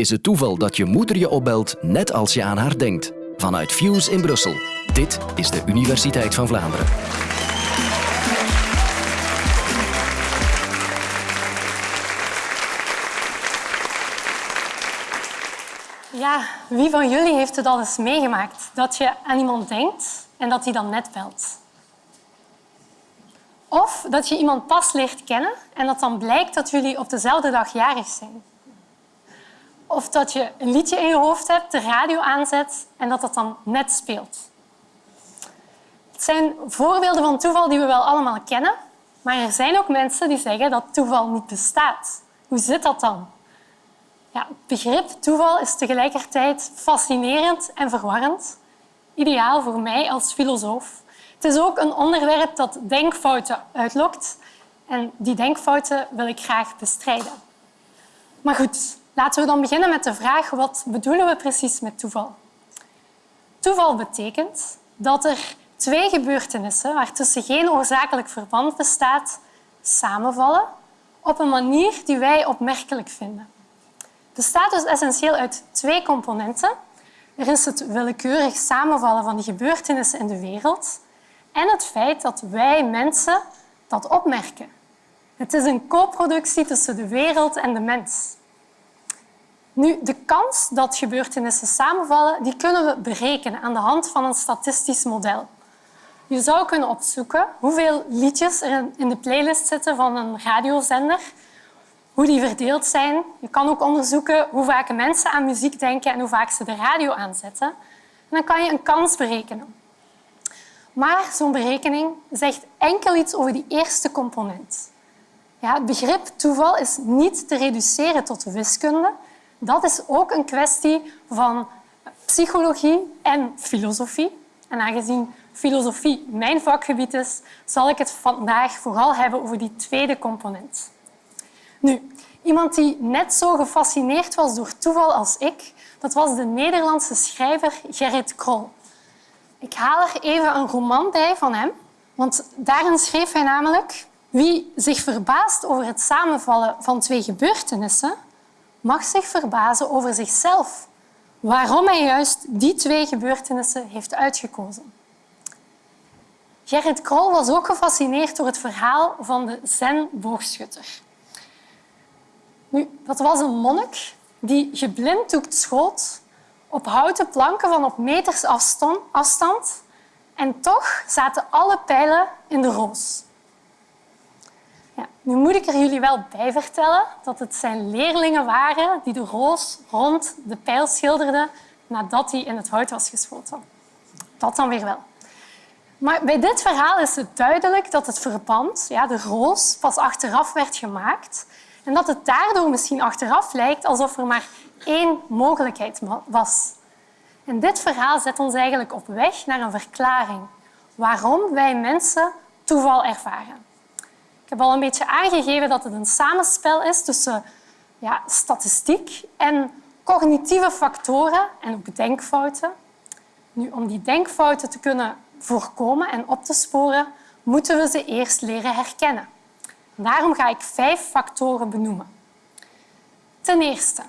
Is het toeval dat je moeder je opbelt net als je aan haar denkt? Vanuit Fuse in Brussel. Dit is de Universiteit van Vlaanderen. Ja, wie van jullie heeft het al eens meegemaakt? Dat je aan iemand denkt en dat hij dan net belt. Of dat je iemand pas leert kennen en dat dan blijkt dat jullie op dezelfde dag jarig zijn. Of dat je een liedje in je hoofd hebt, de radio aanzet en dat dat dan net speelt. Het zijn voorbeelden van toeval die we wel allemaal kennen, maar er zijn ook mensen die zeggen dat toeval niet bestaat. Hoe zit dat dan? Ja, het begrip toeval is tegelijkertijd fascinerend en verwarrend. Ideaal voor mij als filosoof. Het is ook een onderwerp dat denkfouten uitlokt. En die denkfouten wil ik graag bestrijden. Maar goed, laten we dan beginnen met de vraag wat bedoelen we precies met toeval? Toeval betekent dat er twee gebeurtenissen waartussen geen oorzakelijk verband bestaat, samenvallen op een manier die wij opmerkelijk vinden bestaat dus essentieel uit twee componenten. Er is het willekeurig samenvallen van die gebeurtenissen in de wereld en het feit dat wij mensen dat opmerken. Het is een co-productie tussen de wereld en de mens. Nu, de kans dat gebeurtenissen samenvallen die kunnen we berekenen aan de hand van een statistisch model. Je zou kunnen opzoeken hoeveel liedjes er in de playlist zitten van een radiozender hoe die verdeeld zijn. Je kan ook onderzoeken hoe vaak mensen aan muziek denken en hoe vaak ze de radio aanzetten. En dan kan je een kans berekenen. Maar zo'n berekening zegt enkel iets over die eerste component. Ja, het begrip toeval is niet te reduceren tot wiskunde. Dat is ook een kwestie van psychologie en filosofie. En aangezien filosofie mijn vakgebied is, zal ik het vandaag vooral hebben over die tweede component. Nu, iemand die net zo gefascineerd was door toeval als ik, dat was de Nederlandse schrijver Gerrit Krol. Ik haal er even een roman bij van hem, want daarin schreef hij namelijk wie zich verbaast over het samenvallen van twee gebeurtenissen, mag zich verbazen over zichzelf. Waarom hij juist die twee gebeurtenissen heeft uitgekozen. Gerrit Krol was ook gefascineerd door het verhaal van de zen-boogschutter. Nu, dat was een monnik die geblinddoekt schoot op houten planken van op meters afstand. En toch zaten alle pijlen in de roos. Ja, nu moet ik er jullie wel bij vertellen dat het zijn leerlingen waren die de roos rond de pijl schilderden nadat hij in het hout was geschoten. Dat dan weer wel. Maar bij dit verhaal is het duidelijk dat het verband, ja, de roos, pas achteraf werd gemaakt en dat het daardoor misschien achteraf lijkt alsof er maar één mogelijkheid was. En dit verhaal zet ons eigenlijk op weg naar een verklaring waarom wij mensen toeval ervaren. Ik heb al een beetje aangegeven dat het een samenspel is tussen ja, statistiek en cognitieve factoren en ook denkfouten. Nu, om die denkfouten te kunnen voorkomen en op te sporen, moeten we ze eerst leren herkennen. Daarom ga ik vijf factoren benoemen. Ten eerste,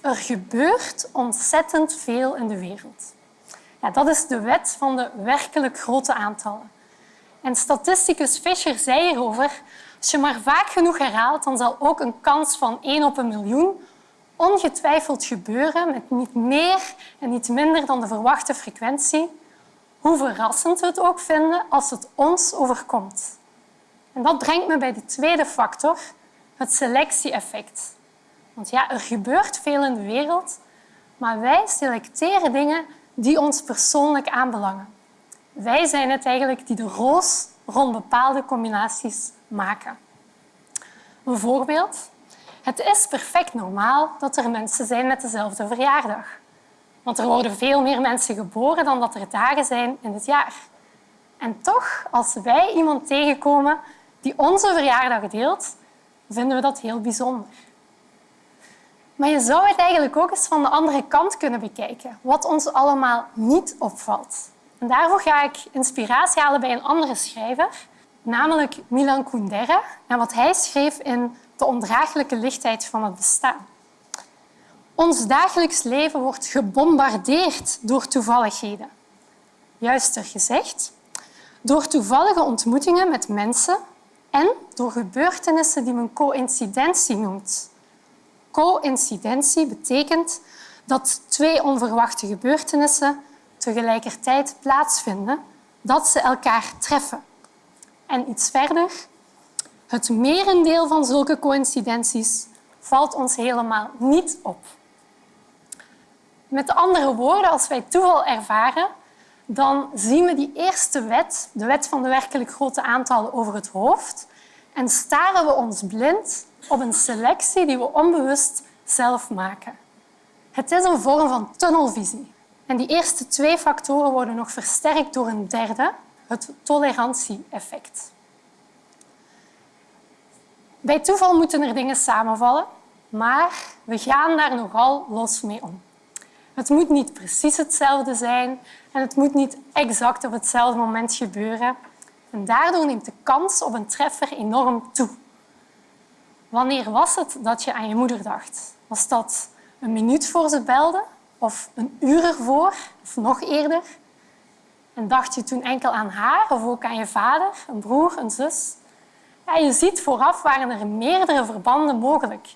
er gebeurt ontzettend veel in de wereld. Ja, dat is de wet van de werkelijk grote aantallen. En statisticus Fischer zei hierover, als je maar vaak genoeg herhaalt, dan zal ook een kans van 1 op een miljoen ongetwijfeld gebeuren met niet meer en niet minder dan de verwachte frequentie, hoe verrassend we het ook vinden als het ons overkomt. En dat brengt me bij de tweede factor, het selectie-effect. Want ja, er gebeurt veel in de wereld, maar wij selecteren dingen die ons persoonlijk aanbelangen. Wij zijn het eigenlijk die de roos rond bepaalde combinaties maken. Een voorbeeld. Het is perfect normaal dat er mensen zijn met dezelfde verjaardag. Want er worden veel meer mensen geboren dan dat er dagen zijn in het jaar. En toch, als wij iemand tegenkomen die onze verjaardag deelt, vinden we dat heel bijzonder. Maar je zou het eigenlijk ook eens van de andere kant kunnen bekijken, wat ons allemaal niet opvalt. Daarvoor ga ik inspiratie halen bij een andere schrijver, namelijk Milan Kundera, en wat hij schreef in De ondraaglijke lichtheid van het bestaan. Ons dagelijks leven wordt gebombardeerd door toevalligheden. Juister gezegd, door toevallige ontmoetingen met mensen en door gebeurtenissen die men coïncidentie noemt. Coïncidentie betekent dat twee onverwachte gebeurtenissen tegelijkertijd plaatsvinden, dat ze elkaar treffen. En iets verder, het merendeel van zulke coïncidenties valt ons helemaal niet op. Met andere woorden, als wij toeval ervaren, dan zien we die eerste wet, de wet van de werkelijk grote aantallen, over het hoofd en staren we ons blind op een selectie die we onbewust zelf maken. Het is een vorm van tunnelvisie. En die eerste twee factoren worden nog versterkt door een derde, het tolerantie-effect. Bij toeval moeten er dingen samenvallen, maar we gaan daar nogal los mee om. Het moet niet precies hetzelfde zijn en het moet niet exact op hetzelfde moment gebeuren. En daardoor neemt de kans op een treffer enorm toe. Wanneer was het dat je aan je moeder dacht? Was dat een minuut voor ze belde? Of een uur ervoor? Of nog eerder? En dacht je toen enkel aan haar of ook aan je vader, een broer, een zus? Ja, je ziet, vooraf waren er meerdere verbanden mogelijk.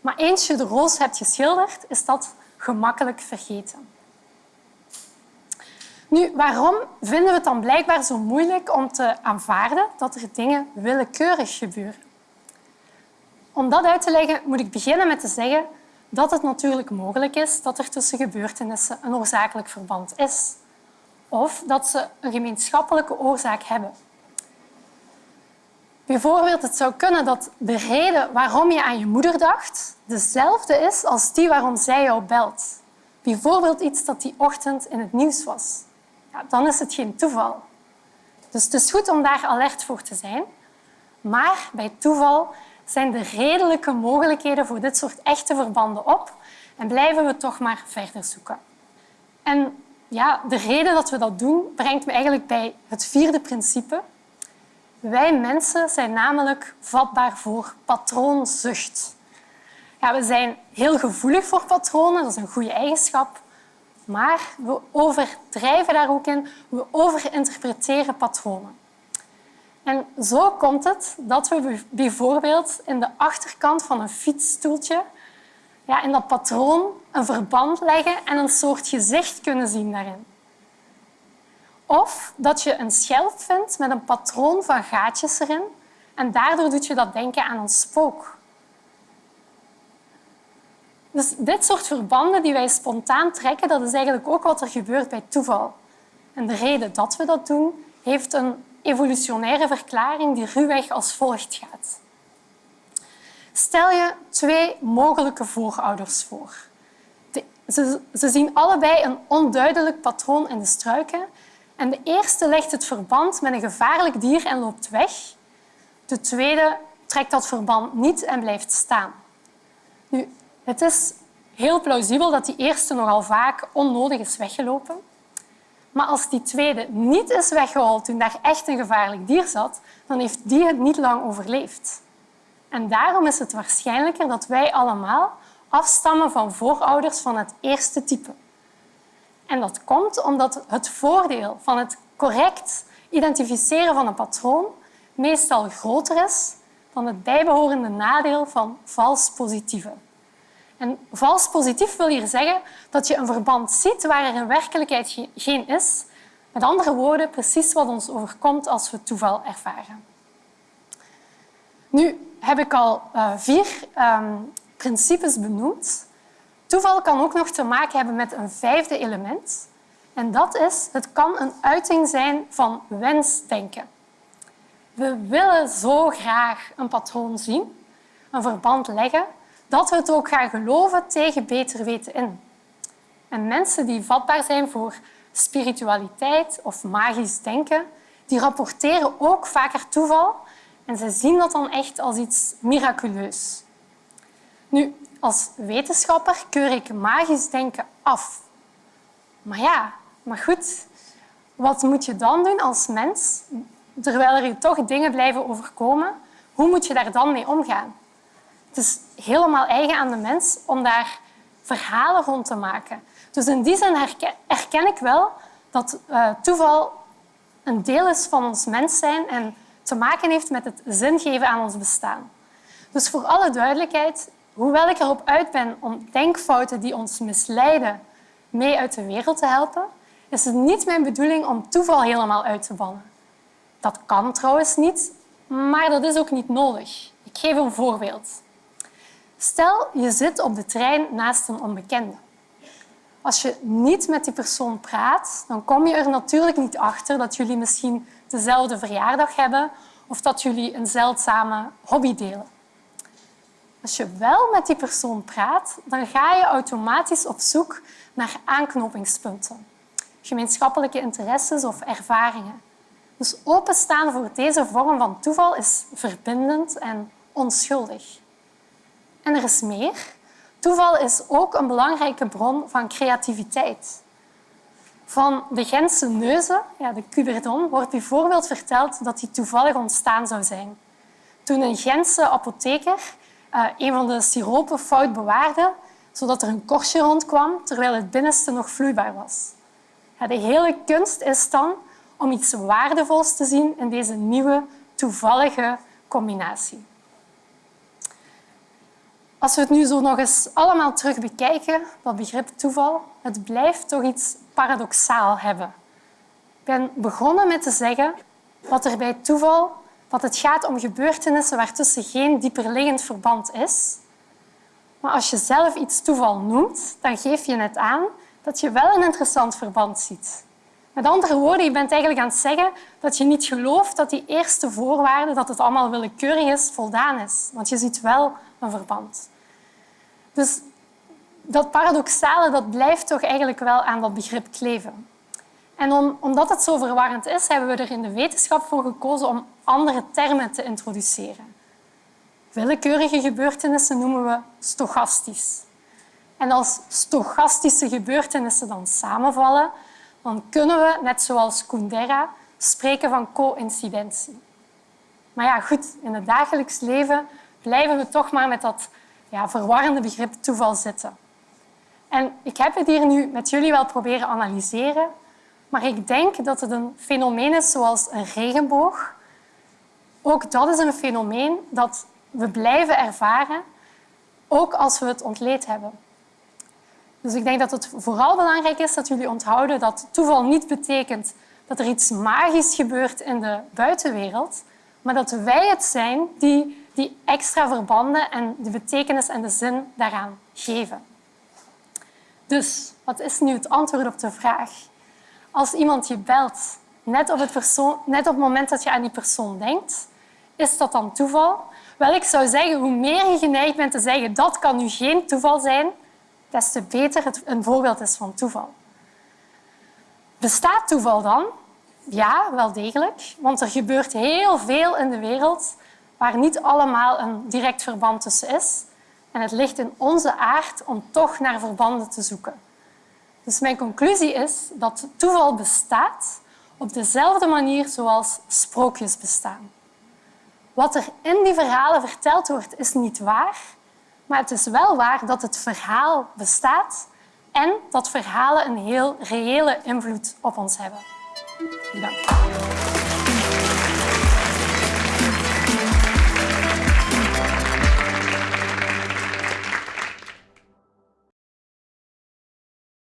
Maar eens je de roos hebt geschilderd, is dat gemakkelijk vergeten. Nu, waarom vinden we het dan blijkbaar zo moeilijk om te aanvaarden dat er dingen willekeurig gebeuren? Om dat uit te leggen moet ik beginnen met te zeggen dat het natuurlijk mogelijk is dat er tussen gebeurtenissen een oorzakelijk verband is of dat ze een gemeenschappelijke oorzaak hebben. Bijvoorbeeld, het zou kunnen dat de reden waarom je aan je moeder dacht dezelfde is als die waarom zij jou belt. Bijvoorbeeld iets dat die ochtend in het nieuws was. Ja, dan is het geen toeval. Dus het is goed om daar alert voor te zijn. Maar bij toeval zijn de redelijke mogelijkheden voor dit soort echte verbanden op en blijven we toch maar verder zoeken. En ja, de reden dat we dat doen brengt me eigenlijk bij het vierde principe, wij mensen zijn namelijk vatbaar voor patroonzucht. Ja, we zijn heel gevoelig voor patronen, dat is een goede eigenschap. Maar we overdrijven daar ook in. We overinterpreteren patronen. En zo komt het dat we bijvoorbeeld in de achterkant van een fietsstoeltje ja, in dat patroon een verband leggen en een soort gezicht kunnen zien daarin. Of dat je een schelp vindt met een patroon van gaatjes erin en daardoor doet je dat denken aan een spook. Dus dit soort verbanden die wij spontaan trekken, dat is eigenlijk ook wat er gebeurt bij toeval. En de reden dat we dat doen, heeft een evolutionaire verklaring die ruwweg als volgt gaat. Stel je twee mogelijke voorouders voor. Ze, ze zien allebei een onduidelijk patroon in de struiken en de eerste legt het verband met een gevaarlijk dier en loopt weg. De tweede trekt dat verband niet en blijft staan. Nu, het is heel plausibel dat die eerste nogal vaak onnodig is weggelopen. Maar als die tweede niet is weggehaald toen daar echt een gevaarlijk dier zat, dan heeft die het niet lang overleefd. En daarom is het waarschijnlijker dat wij allemaal afstammen van voorouders van het eerste type. En dat komt omdat het voordeel van het correct identificeren van een patroon meestal groter is dan het bijbehorende nadeel van vals positieve. En vals positief wil hier zeggen dat je een verband ziet waar er in werkelijkheid geen is. Met andere woorden, precies wat ons overkomt als we toeval ervaren. Nu heb ik al uh, vier um, principes benoemd Toeval kan ook nog te maken hebben met een vijfde element. En dat is, het kan een uiting zijn van wensdenken. We willen zo graag een patroon zien, een verband leggen, dat we het ook gaan geloven tegen beter weten in. En mensen die vatbaar zijn voor spiritualiteit of magisch denken, die rapporteren ook vaker toeval en ze zien dat dan echt als iets miraculeus. Nu, als wetenschapper keur ik magisch denken af. Maar ja, maar goed, wat moet je dan doen als mens terwijl er toch dingen blijven overkomen? Hoe moet je daar dan mee omgaan? Is helemaal eigen aan de mens om daar verhalen rond te maken. Dus in die zin herken ik wel dat uh, toeval een deel is van ons mens zijn en te maken heeft met het zingeven aan ons bestaan. Dus voor alle duidelijkheid, hoewel ik erop uit ben om denkfouten die ons misleiden mee uit de wereld te helpen, is het niet mijn bedoeling om toeval helemaal uit te bannen. Dat kan trouwens niet, maar dat is ook niet nodig. Ik geef een voorbeeld. Stel, je zit op de trein naast een onbekende. Als je niet met die persoon praat, dan kom je er natuurlijk niet achter dat jullie misschien dezelfde verjaardag hebben of dat jullie een zeldzame hobby delen. Als je wel met die persoon praat, dan ga je automatisch op zoek naar aanknopingspunten, gemeenschappelijke interesses of ervaringen. Dus openstaan voor deze vorm van toeval is verbindend en onschuldig. En er is meer. Toeval is ook een belangrijke bron van creativiteit. Van de Gentse neuzen, ja, de cuberdon, wordt bijvoorbeeld verteld dat die toevallig ontstaan zou zijn. Toen een Gentse apotheker uh, een van de siropen fout bewaarde, zodat er een korstje rondkwam, terwijl het binnenste nog vloeibaar was. De hele kunst is dan om iets waardevols te zien in deze nieuwe, toevallige combinatie. Als we het nu zo nog eens allemaal terug bekijken, dat begrip toeval, het blijft toch iets paradoxaal hebben. Ik ben begonnen met te zeggen dat er bij toeval dat het gaat om gebeurtenissen waartussen geen dieperliggend verband is. Maar als je zelf iets toeval noemt, dan geef je net aan dat je wel een interessant verband ziet. Met andere woorden, je bent eigenlijk aan het zeggen dat je niet gelooft dat die eerste voorwaarde, dat het allemaal willekeurig is, voldaan is. Want je ziet wel een verband. Dus dat paradoxale dat blijft toch eigenlijk wel aan dat begrip kleven. En om, omdat het zo verwarrend is, hebben we er in de wetenschap voor gekozen om andere termen te introduceren. Willekeurige gebeurtenissen noemen we stochastisch. En als stochastische gebeurtenissen dan samenvallen, dan kunnen we, net zoals Kundera, spreken van coïncidentie. Maar ja, goed, in het dagelijks leven blijven we toch maar met dat ja, verwarrende begrip toeval zitten. En ik heb het hier nu met jullie wel proberen analyseren, maar ik denk dat het een fenomeen is zoals een regenboog. Ook dat is een fenomeen dat we blijven ervaren, ook als we het ontleed hebben. Dus ik denk dat het vooral belangrijk is dat jullie onthouden dat toeval niet betekent dat er iets magisch gebeurt in de buitenwereld, maar dat wij het zijn die die extra verbanden en de betekenis en de zin daaraan geven. Dus wat is nu het antwoord op de vraag? Als iemand je belt, net op het, persoon, net op het moment dat je aan die persoon denkt, is dat dan toeval? Wel, ik zou zeggen, hoe meer je geneigd bent te zeggen dat kan nu geen toeval zijn, des te beter het een voorbeeld is van toeval. Bestaat toeval dan? Ja, wel degelijk. Want er gebeurt heel veel in de wereld waar niet allemaal een direct verband tussen is. En het ligt in onze aard om toch naar verbanden te zoeken. Dus mijn conclusie is dat toeval bestaat op dezelfde manier zoals sprookjes bestaan. Wat er in die verhalen verteld wordt, is niet waar, maar het is wel waar dat het verhaal bestaat en dat verhalen een heel reële invloed op ons hebben. Dank.